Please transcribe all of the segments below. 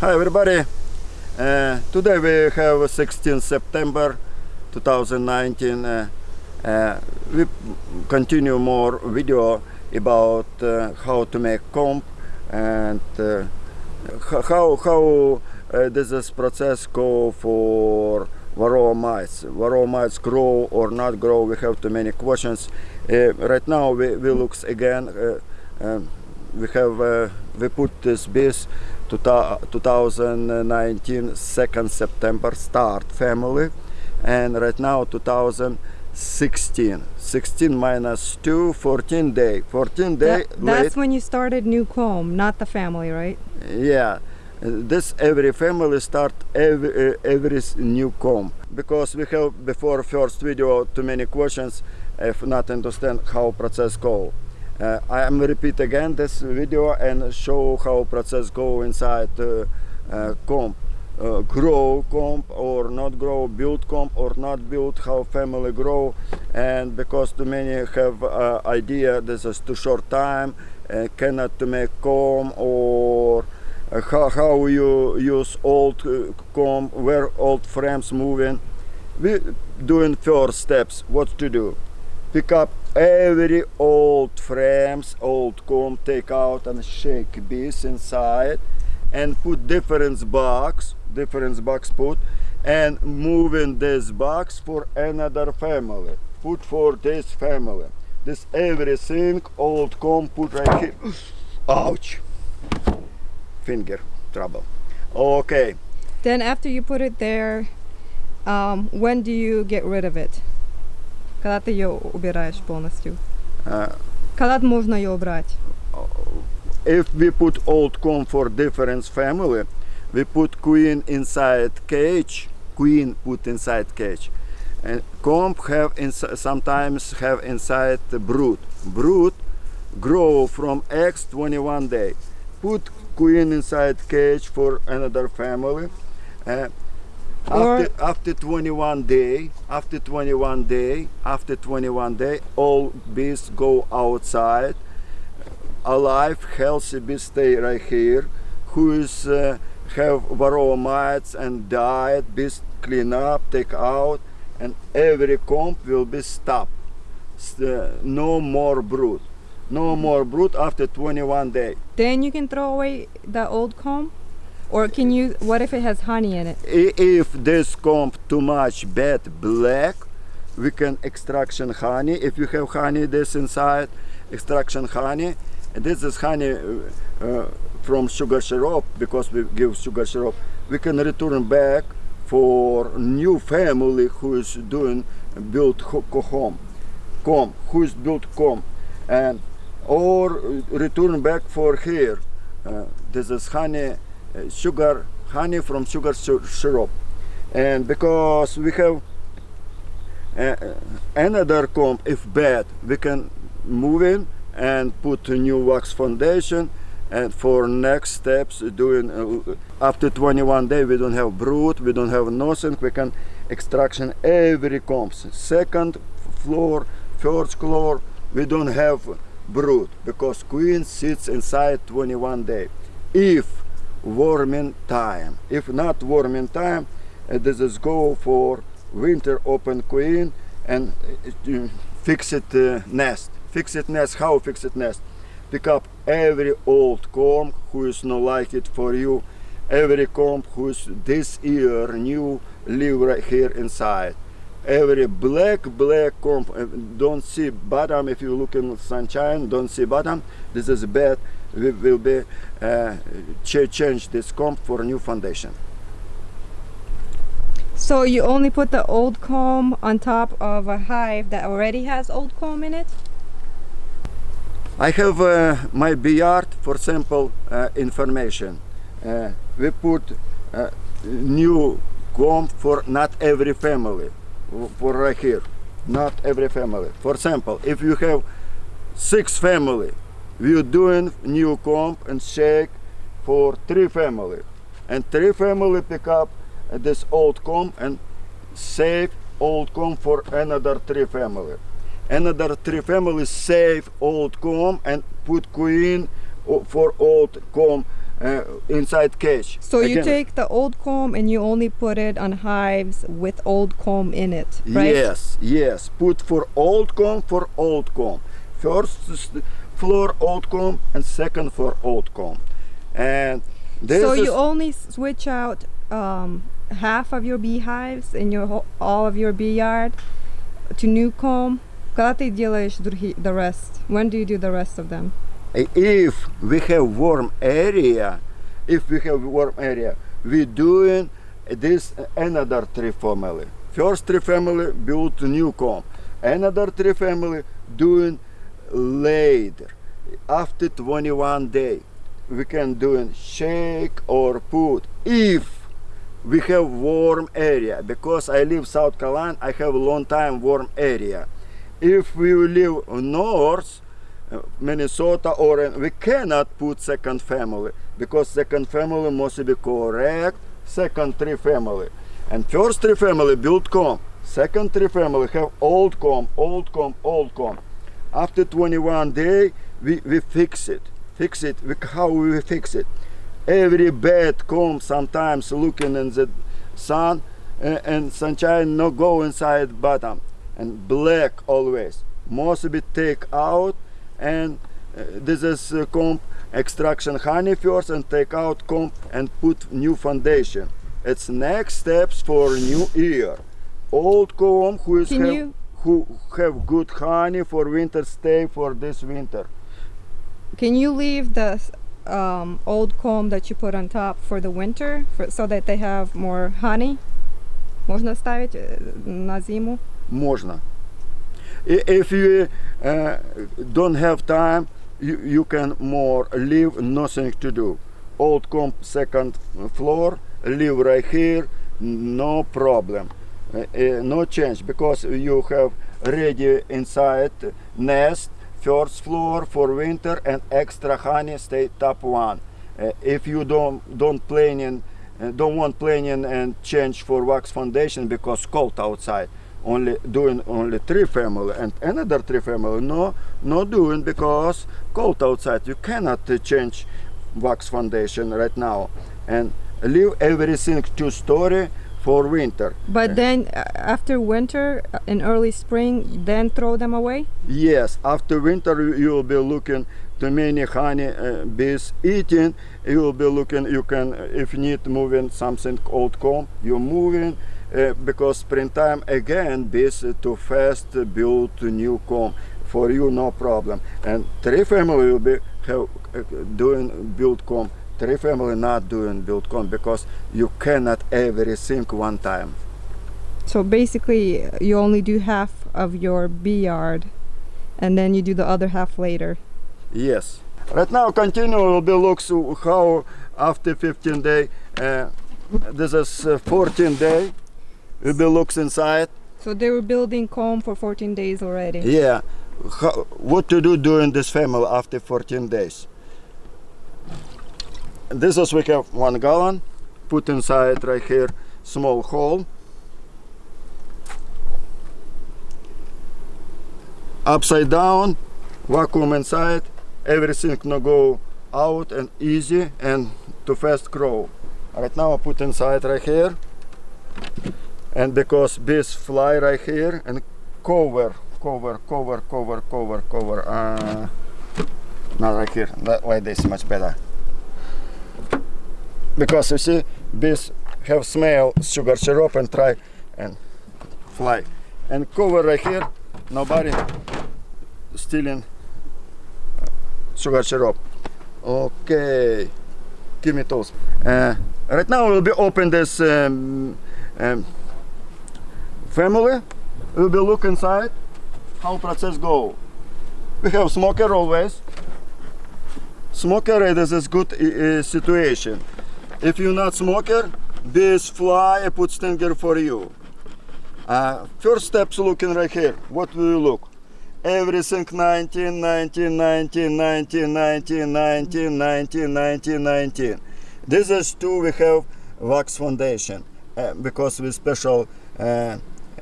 Hi everybody. Uh, today we have 16 September 2019. Uh, uh, we continue more video about uh, how to make comb and uh, how how uh, does this process go for varroa mites. Varroa mites grow or not grow. We have too many questions. Right now we, we looks again. Um, we have we put this to 2019 2nd September start family and right now 2016 16 minus 2 14 day. 14 day That- that's when you started new comb, not the family, right? yeah. This every family start every uh, every new comb because we have before first video too many questions if not understand how process go uh, I am repeat again this video and show how process go inside uh, uh, comb uh, grow comb or not grow build comb or not build how family grow. And because too many have uh, idea this is too short time uh, cannot to make comb or how, how you use old uh, comb where old frames moving. We doing first steps what to do? Pick up every old frames old comb take out and shake bees inside and put different box different box put and moving this box for another family. Put for this family. This everything old comb put right here. Ouch. Finger trouble. Okay. Then after you put it there, um, when do you get rid of it? Когда ты ее убираешь полностью? uh, Когда можно ее убрать? if we put old comb for different family we put queen inside cage queen put inside cage and comb have ins- sometimes have inside the brood brood grow from eggs 21 day put queen inside cage for another family uh, Or- after, after 21 day after 21 day after 21 day all bees go outside. Alive healthy bees stay right here who is uh, have varroa mites and died bees clean up take out and every comb will be stopped. Uh, no more brood. No more brood after 21 day. Then you can throw away the old comb? Or can you, what if it has honey in it? If this comb too much bad black we can extraction honey. If you have honey this inside extraction honey. And this is honey uh, from sugar syrup because we give sugar syrup. We can return back for new family who is doing build ho- home comb. Who is built comb. And or return back for here uh, this is honey sugar honey from sugar syrup. And because we have uh, another comb if bad we can move in and put a new wax foundation. And for next steps doing uh, after 21 day we don't have brood we don't have nothing. We can extraction every combs second floor first floor we don't have brood because queen sits inside 21 day if warming time. If not warming time uh, this is go for winter open queen and uh, uh, fix it uh, nest. Fix it nest. How fix it nest? Pick up every old comb who is not like it for you. Every comb who's this year new live right here inside. Every black black comb uh, don't see bottom. If you look in sunshine don't see bottom. This is bad we will be uh, ch- change this comb for new foundation So you only put the old comb on top of a hive that already has old comb in it? I have uh, my bee yard for sample uh, information. Uh, we put uh, new comb for not every family, for right here, not every family. For example, if you have six family, we doing new comb and shake for three family, and three family pick up this old comb and save old comb for another three family another three families save old comb and put queen for old comb uh, inside cage. So you take the old comb and you only put it on hives with old comb in it, right? Yes, yes. Put for old comb for old comb. First floor old comb and second for old comb. And this So is you only switch out um, half of your beehives in your whole, all of your bee yard to new comb. Когда ты делаешь другие, the rest? When do you do the rest of them? if we have warm area, if we have warm area, we doing this another tree family. First tree family built new comb. Another tree family doing later. After 21 day, we can do a shake or put if we have warm area. Because I live South Carolina I have a long time warm area. If we live north uh, Minnesota or we cannot put second family. Because second family must be correct second tree family. And first tree family built comb second tree family have old comb old comb old comb after 21 day we, we fix it fix it we, how we fix it. Every bad comb sometimes looking in the sun uh, and sunshine no go inside bottom and black always. Must be take out and uh, this is uh, comb extraction honey first and take out comb and put new foundation. It's next steps for new year old comb who is Can you- who have good honey for winter stay for this winter Can you leave the um, old comb that you put on top for the winter for, so that they have more honey? Можно ставить э, на зиму? можно I- if you uh, don't have time you, you can more leave nothing to do old comp second floor live right here no problem Uh, uh, Eh, eh, no change because you have ready inside nest first floor for winter and extra honey stay top one. Uh, if you don't don't planning don't want planning and change for wax foundation because cold outside. Only doing only three family and another three family. No no doing because cold outside. You cannot change wax foundation right now. And leave everything two story for winter But then uh, after winter uh, in early spring, then throw them away? Yes, after winter you- will be looking to many honey uh, bees eating. You will be looking. You can, uh, if you need moving something old comb, you're moving uh, because springtime again bees too fast build new comb. For you, no problem. And three family will be have, uh, doing build comb. Three family not doing build comb because you cannot everything one time. So basically, you only do half of your bee yard, and then you do the other half later. Yes. Right now, continue will be looks how after 15 day. Uh, this is uh, 14 day. Will be looks inside. So they were building comb for 14 days already. Yeah. How, what to do during this family after 14 days? This is we have one gallon. Put inside right here small hole. Upside down, vacuum inside. Everything no go out and easy and to fast grow. Right now I put inside right here. And because bees fly right here and cover, cover, cover, cover, cover, cover. Uh, not right here. That way this much better. Because you see, bees have smell sugar syrup and try and fly. And cover right here. Nobody stealing uh, sugar syrup. Okay, give me those. Uh, right now we'll be open this um, um, family. We'll be look inside how process go. We have smoker always. Smoker it is a good uh, situation. If you're not smoker, this fly, I put stinger for you. Uh, first steps looking right here. What will you look? Everything 19, 19, 19, 19, 19, 19, 19, 19, 19. This is two we have wax foundation uh, because we special uh, uh,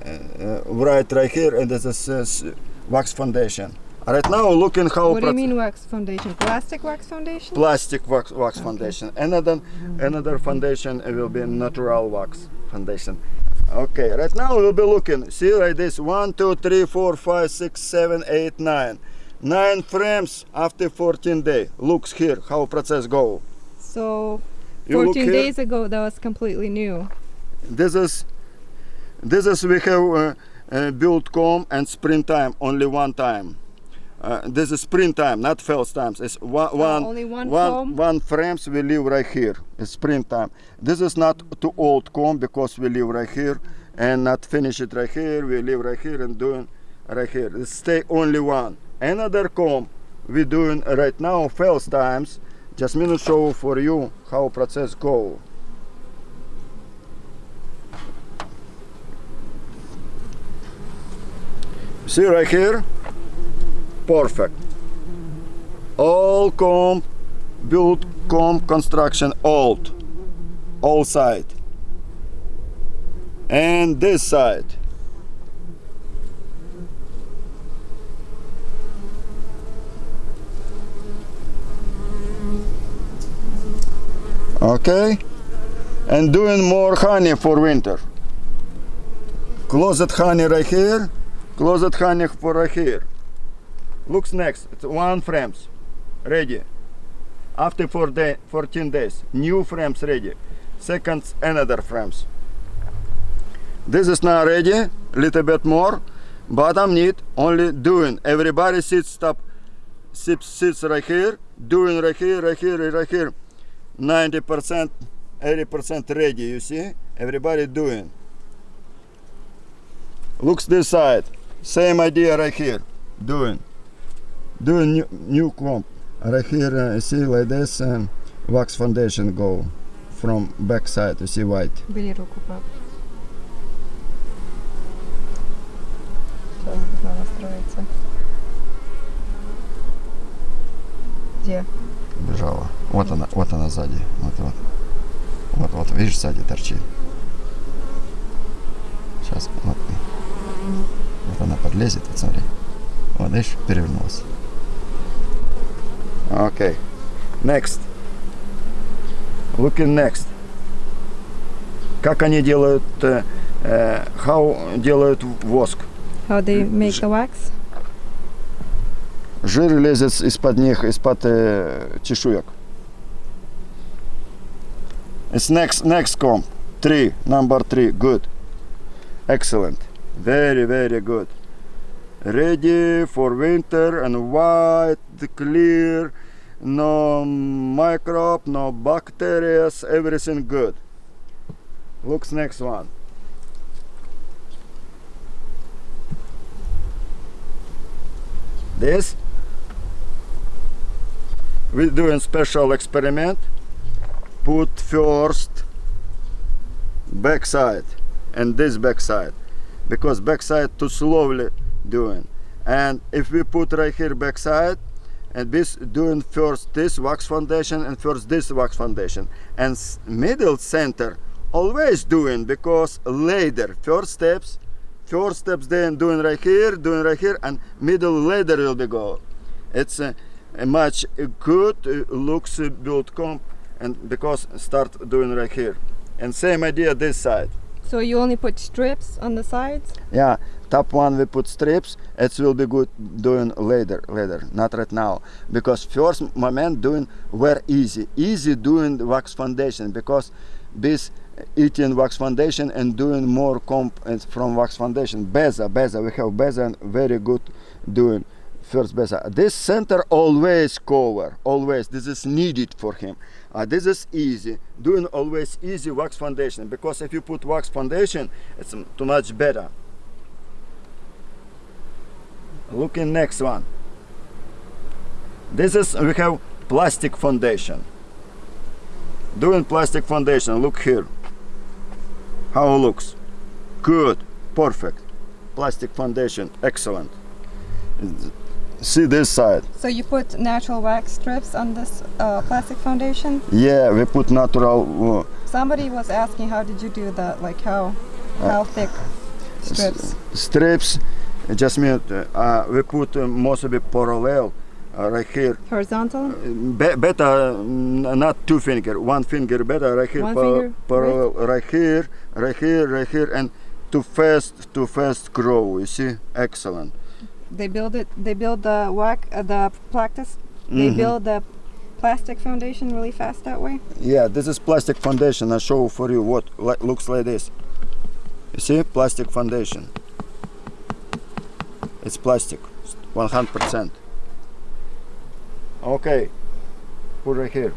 uh, right right here and this is uh, wax foundation. Right now, looking how What do you mean wax foundation? Plastic wax foundation? plastic wax, wax foundation. Another another foundation will be natural wax foundation. Okay, right now we'll be looking. See like this: one, two, three, four, five, six, seven, eight, nine. Nine frames after 14 day. Looks here how process go. So 14 days ago, that was completely new. This is this is we have uh, uh, build comb and springtime only one time. Uh, this is springtime, not first times. It's one, one, Oh, only one one, comb? one frames we leave right here. It's springtime. This is not too old comb because we leave right here and not finish it right here. We leave right here and doing right here. It stay only one. Another comb we doing right now first times. Just minute show for you how process go. See right here? Perfect. All comb, build comb construction old. All side. And this side. Okay? And doing more honey for winter. Closet honey right here. Closet honey for right here. Looks next. It's one frames. Ready. After four day, 14 days. New frames ready. seconds another frames. This is now ready. A little bit more. Bottom need only doing. Everybody sits stop sits, sits right here. Doing right here, right here, right here. 90%, 80% ready, you see? Everybody doing. Looks this side. Same idea right here. Doing. Doing new, new comp. Right here, uh, see like this, um, wax foundation go from back side, you see white. Бери руку, пап. Сейчас должна настроиться. Где? Бежала. Вот она, вот она сзади. Вот, вот. Вот, вот, видишь, сзади торчит. Сейчас, вот. Вот она подлезет, вот смотри. Вот, видишь, перевернулась. Окей. Next. Looking next. Как они делают, э, э, how делают воск? How they make the wax? Жир лезет из-под них, из-под э, чешуек. It's next, next comb. Three, number three, good. Excellent. Very, very good. Ready for winter and white, clear, no microbe, no bacteria, everything good. Looks next one. This we're doing special experiment put first backside and this backside because backside too slowly doing. And if we put right here backside and this doing first this wax foundation and first this wax foundation. And middle center always doing because later first steps first steps then doing right here doing right here and middle later will be go. It's uh, a much good uh, looks uh, build comp and because start doing right here. And same idea this side. So you only put strips on the sides? yeah top one we put strips it will be good doing later later not right now. Because first moment doing were easy easy doing wax foundation because this eating wax foundation and doing more comp from wax foundation. Beza beza we have beza and very good doing first beza. This center always cover always. This is needed for him. Uh, this is easy doing always easy wax foundation. Because if you put wax foundation it's too much better looking next one. This is we have plastic foundation. Doing plastic foundation look here. How it looks. Good. Perfect. Plastic foundation excellent. See this side. So you put natural wax strips on this uh, plastic foundation? yeah we put natural uh, Somebody was asking how did you do that? Like how how thick strips? strips Just minute. Uh, we put uh, most of it parallel uh, right here. Horizontal? Be- better, mm, not two finger, one finger better right here, One par- finger, parallel right here, right here, right here, and too fast, too fast grow. You see, excellent. They build it. They build the whack, uh, the practice. They Mhm. build the plastic foundation really fast that way. Yeah, this is plastic foundation. I show for you what li- looks like this. You see, plastic foundation. It's plastic, 100%. Okay, put right here.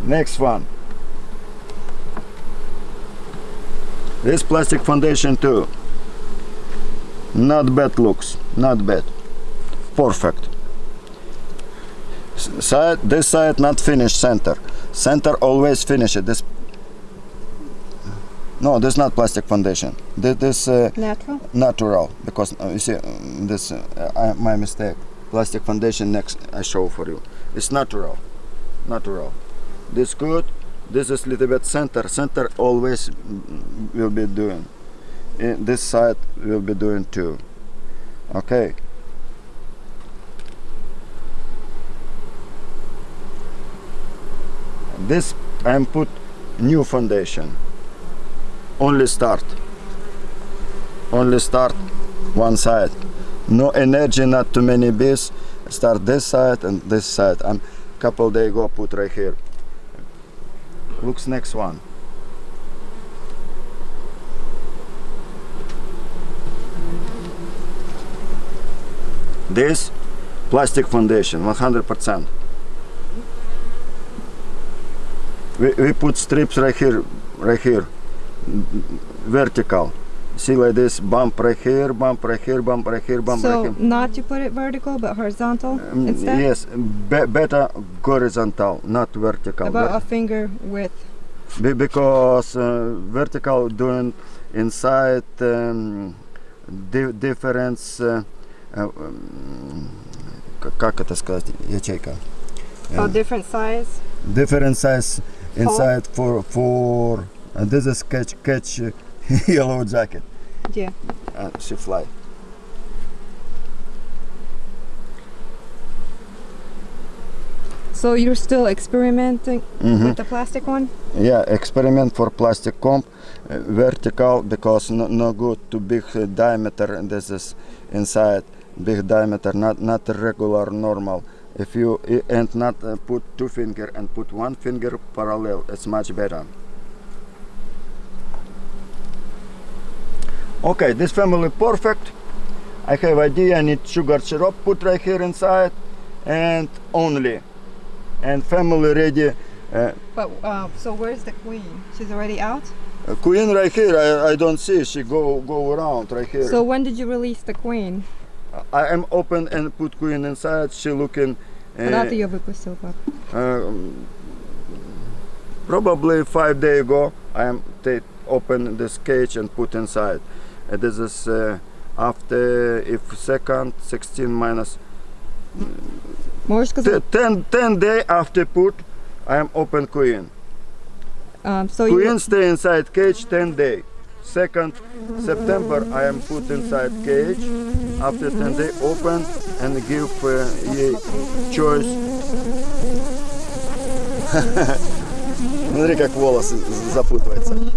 Next one. This plastic foundation too. Not bad looks, not bad. Perfect side this side not finished center center always finish it this no this not plastic foundation. This, uh, Natural. natural because uh, you see um, this uh, I, my mistake. Plastic foundation next I show for you. It's natural. Natural. This good this is little bit center. Center always mm, will be doing. In this side will be doing too. Okay. This I'm put new foundation only start. Only start one side. No energy not too many bees. Start this side and this side. And couple day ago put right here. Looks next one. This plastic foundation 100 percent. We, we put strips right here right here vertical see like this bump right here bump right here bump right here bump so right here not to put it vertical, but horizontal Um, instead. yes be- better horizontal not vertical About Ver- a finger width. be- because uh, vertical doing inside um, di- difference uh, uh, um, к- как это сказать ячейка Oh, Yeah. different size. different size inside for for and this is catch catch uh, yellow jacket Yeah. uh, she fly So you're still experimenting Mhm. with the plastic one? yeah experiment for plastic comp uh, vertical because no, no good to big uh, diameter and this is inside big diameter not not regular normal if you and not uh, put two finger and put one finger parallel it's much better okay this family perfect i have idea i need sugar syrup put right here inside and only and family ready uh, But uh, so where's the queen? She's already out. Uh, Queen right here, I, I don't see. She go go around right here. So when did you release the queen? I am open and put Queen inside. She looking. Когда Uh, ты ее выпустил, пап? um, probably five day ago, I am take open this cage and put inside. Uh, this is uh, after if second 16 minus Можешь t- сказать? 10 10 day after put. I am open Queen. Um, so Queen you, stay inside cage 10 day. Second September I am put inside cage. After 10 day open and give uh, ей choice. Смотри, как волосы з- запутываются. Нет.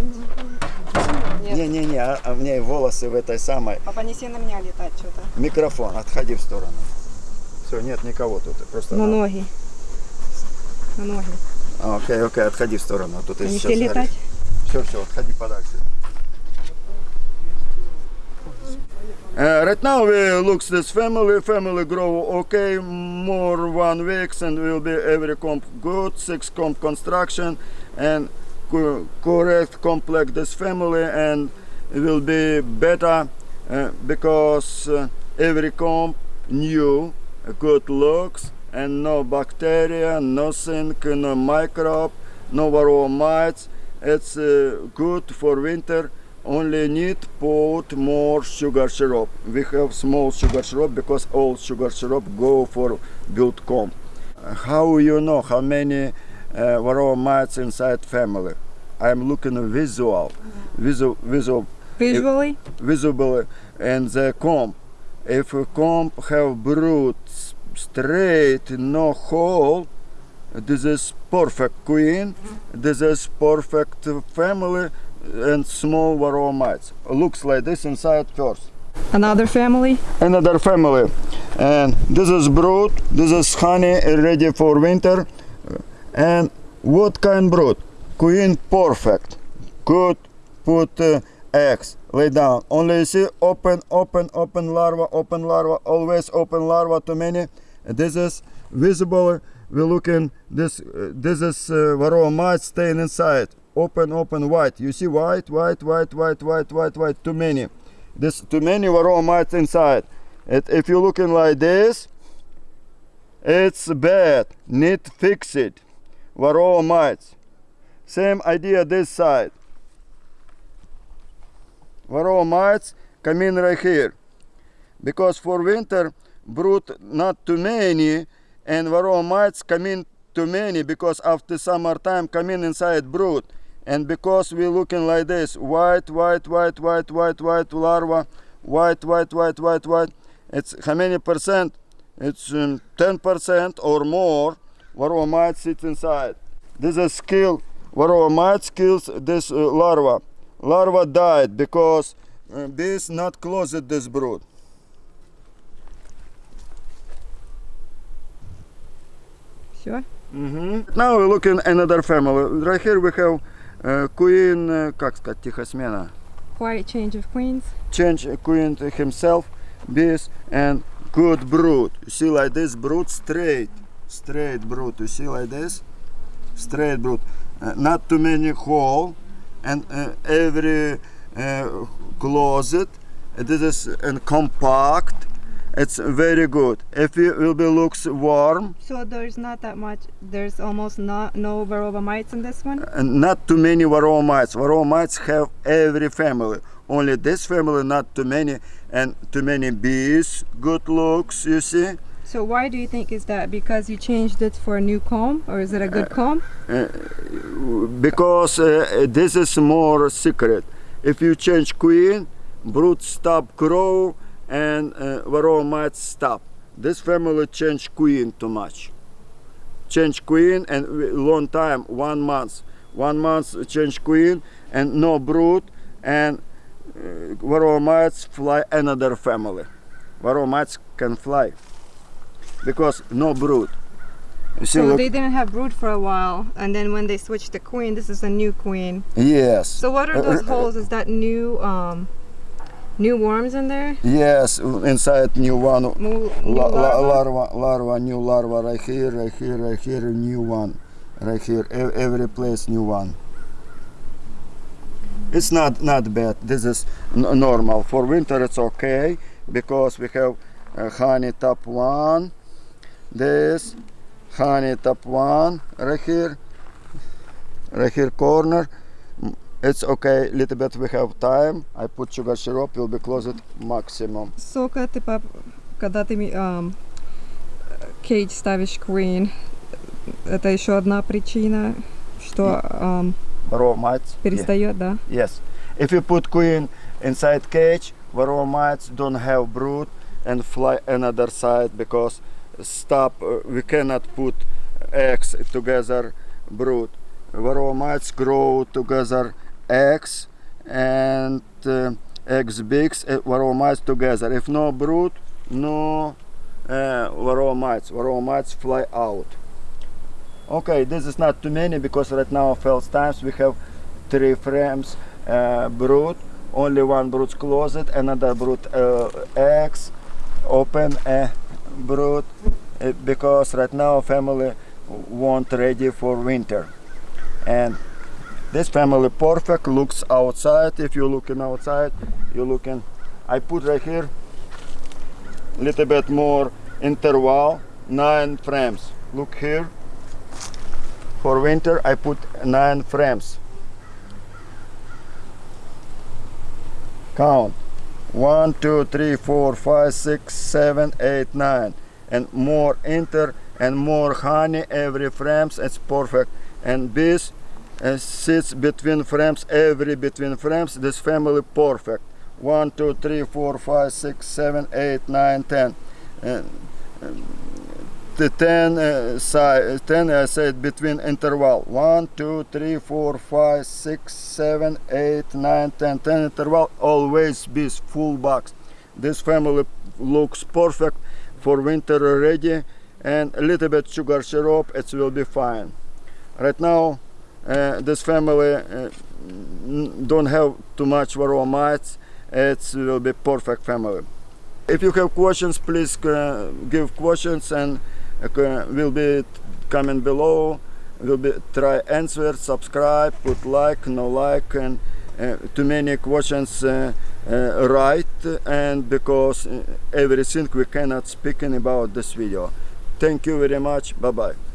Не-не-не, а, а у меня и волосы в этой самой. Папа, неси на меня летать что-то. Микрофон, отходи в сторону. Все, нет никого тут. Просто На ноги. На ноги. А, Окей, окей, отходи в сторону. Тут Они все летать? Все, все, отходи подальше. Uh, right now we looks this family, family grow okay, more one weeks and will be every comp good, six comp construction and co- correct complex this family and it will be better uh, because uh, every comp new, good looks and no bacteria, nothing, no microbe, no varroa mites. It's uh, good for winter. Only need put more sugar syrup. We have small sugar syrup because all sugar syrup go for build comb. Uh, How you know how many uh, varroa mites inside family? I'm looking visual, visual, visual Visually? visible and the comb. If a comb have brood straight, no hole, this is perfect queen. This is perfect family and small varroa mites. Looks like this inside first. Another family? Another family, and this is brood. This is honey ready for winter. And what kind brood? Queen perfect. Good. Put uh, eggs. Lay down. Only you see open, open, open larva, open larva. Always open larva. Too many. This is visible. We looking. This uh, this is uh, varroa mites staying inside. Open, open, white. You see white, white, white, white, white, white, white. Too many. This too many varroa mites inside. It, if you're looking like this, it's bad. Need fix it. Varroa mites. Same idea this side. Varroa mites come in right here. Because for winter, brood not too many, and varroa mites come in too many because after summertime come in inside brood. And because we're looking like this, white, white, white, white, white, white larva, white, white, white, white, white. It's how many percent? It's um, 10% or more varroa mites sit inside. This is skill. Varroa mites kills this uh, larva. Larva died because uh, this not closed this brood. Sure. Mm-hmm. Now we look in another family. Right here we have uh, queen, uh, как сказать, тихосмена. Quiet change of queens. Change queen to himself, bees, and good brood. You see like this brood straight, straight brood. You see like this, straight brood. Uh, not too many hole, and uh, every uh, closet. This is and compact. It's very good. If it will be looks warm, So there's not that much, there's almost not no varroa mites in this one? and not too many varroa mites. Varroa mites have every family. Only this family, not too many, and too many bees. Good looks, you see. So why do you think is that? Because you changed it for a new comb, or is it a good comb? Because uh, this is more secret. If you change queen, brood stop grow, and uh, varroa mites stop. This family change queen too much. Change queen and long time, one month. One month change queen and no brood and uh, varroa mites fly another family. Varroa mites can fly because no brood. You see, So look- they didn't have brood for a while, and then when they switched the queen, this is a new queen. yes. So what are Uh, those uh, holes? Is that new, um, new worms in there? Yes, inside new one. Mo- new La, la, larva? larva, larva, new larva, right here, right here, right here, new one, right here, e- every place new one. It's not not bad. This is n- normal for winter. It's okay because we have uh, honey top one, this honey top one right here, right here corner. Mm, It's okay. Little bit we have time. I put sugar syrup. Will be closed maximum. Сока, типа, когда ты ми- ам, кейдж ставишь queen, это еще одна причина, что ам, Raw mites. Yeah. перестает, да? Yes. If you put queen inside cage, varroa mites don't have brood and fly another side because stop. uh, we cannot put eggs together brood. Varroa mites grow together eggs and uh, eggs bigs. Uh, varroa mites together. If no brood, no uh, varroa mites. Varroa mites fly out. Okay, this is not too many because right now first times we have three frames uh, brood. Only one brood closed, another brood uh, eggs, open a brood uh, because right now family want ready for winter. And this family perfect looks outside. If you're looking outside, you're looking. I put right here little bit more interval, nine frames. Look here. For winter, I put nine frames. Count. One, two, three, four, five, six, seven, eight, nine. And more enter and more honey every frames. It's perfect. And bees uh, sits between frames, every between frames. This family perfect. One, two, three, four, five, six, seven, eight, nine, ten. Uh, the 10 uh, si- 10 I said between interval. 1 2 3 4 5 6 7 8 9 10 10 interval always be full box. This family looks perfect for winter already and a little bit sugar syrup it will be fine. Right now uh, this family uh, don't have too much varroa mites it will be perfect family. If you have questions please uh, give questions and uh, will be comment below. Will be try answer subscribe put like no like and uh, too many questions uh, uh, right and because uh, everything we cannot speaking about this video. Thank you very much. Bye bye